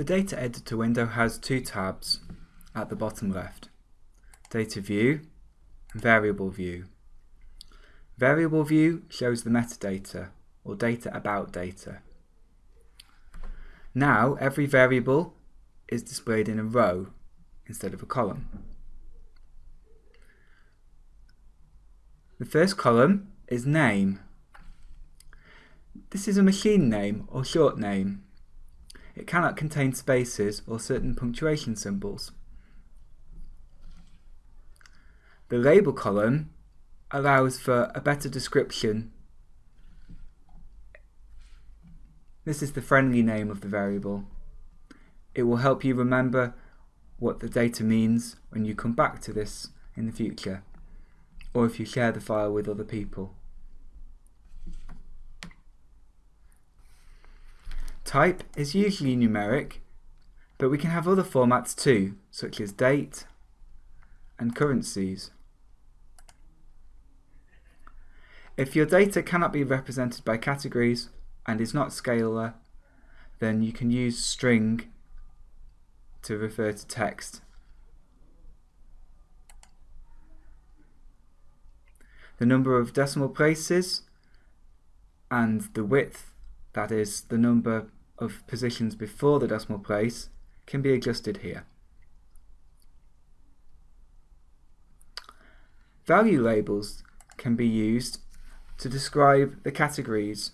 The Data Editor window has two tabs at the bottom left. Data View and Variable View. Variable View shows the metadata, or data about data. Now every variable is displayed in a row instead of a column. The first column is name. This is a machine name or short name. It cannot contain spaces or certain punctuation symbols. The label column allows for a better description. This is the friendly name of the variable. It will help you remember what the data means when you come back to this in the future or if you share the file with other people. Type is usually numeric, but we can have other formats too, such as date and currencies. If your data cannot be represented by categories and is not scalar, then you can use string to refer to text. The number of decimal places and the width, that is the number of positions before the decimal place, can be adjusted here. Value labels can be used to describe the categories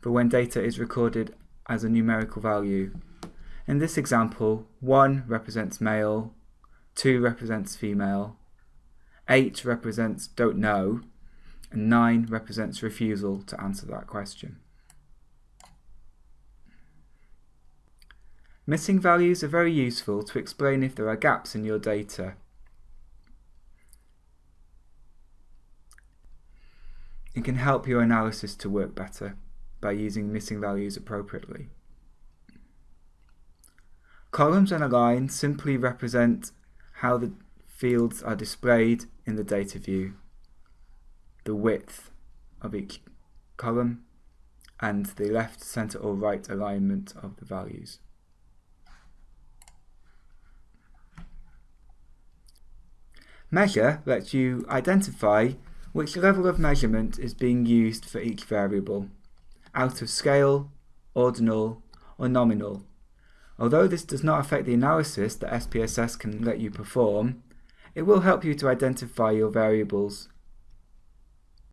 for when data is recorded as a numerical value. In this example, 1 represents male, 2 represents female, 8 represents don't know, and 9 represents refusal to answer that question. Missing values are very useful to explain if there are gaps in your data. It can help your analysis to work better by using missing values appropriately. Columns and align simply represent how the fields are displayed in the data view, the width of each column, and the left, center or right alignment of the values. Measure lets you identify which level of measurement is being used for each variable, out of scale, ordinal, or nominal. Although this does not affect the analysis that SPSS can let you perform, it will help you to identify your variables